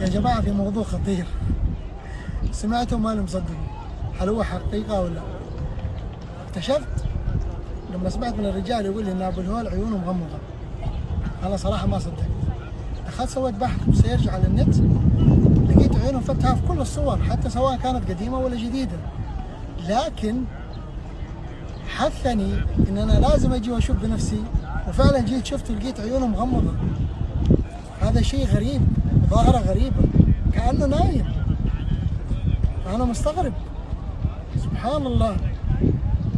يا جماعة في موضوع خطير. سمعته ما مصدق هل هو حقيقة ولا اكتشفت لما سمعت من الرجال يقول لي إن أبو الهول عيونه مغمضة. أنا صراحة ما صدقت. دخلت سويت بحث وسيرج على النت لقيت عيونه مفتحة في كل الصور حتى سواء كانت قديمة ولا جديدة. لكن حثني إن أنا لازم أجي وأشوف بنفسي وفعلا جيت شفت ولقيت عيونه مغمضة. هذا شيء غريب. ظاهرة غريبة كأنه نايم. فأنا مستغرب. سبحان الله.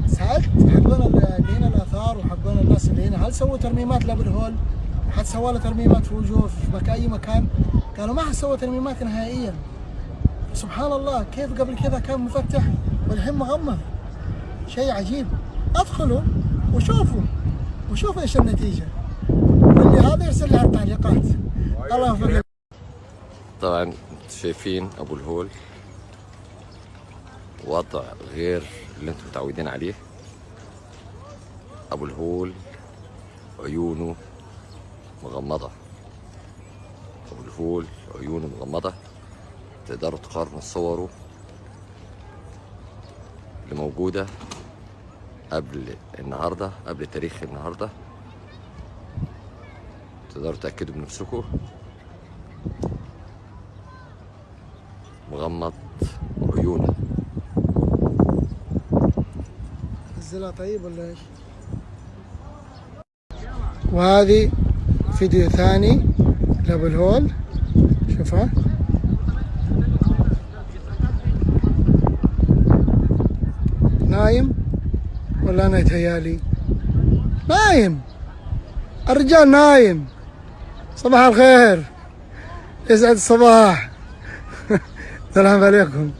سألت حقون اللي هنا الآثار وحقون الناس اللي هنا هل سووا ترميمات لأبو الهول؟ حد سوى له ترميمات في وجوه في مكان أي مكان؟ قالوا ما حد سوى ترميمات نهائيا. سبحان الله. كيف قبل كذا كان مفتح والحين مغمض شيء عجيب. أدخلوا وشوفوا. وشوفوا إيش النتيجة. واللي هذا يرسل لي على التعليقات الله يوفقك طبعا شايفين أبو الهول. وضع غير اللي أنتم متعودين عليه. أبو الهول عيونه مغمضة. أبو الهول عيونه مغمضة. تقدروا تقارنوا صوره اللي موجودة قبل النهاردة قبل تاريخ النهاردة. تقدروا تأكدوا بنفسكم مغمض عيونه. نزلها طيب ولا إيش؟ وهذه فيديو ثاني لابو الهول شوفها. نايم ولا أنا يتهيالي نايم. الرجال نايم. صباح الخير. يسعد الصباح. السلام عليكم.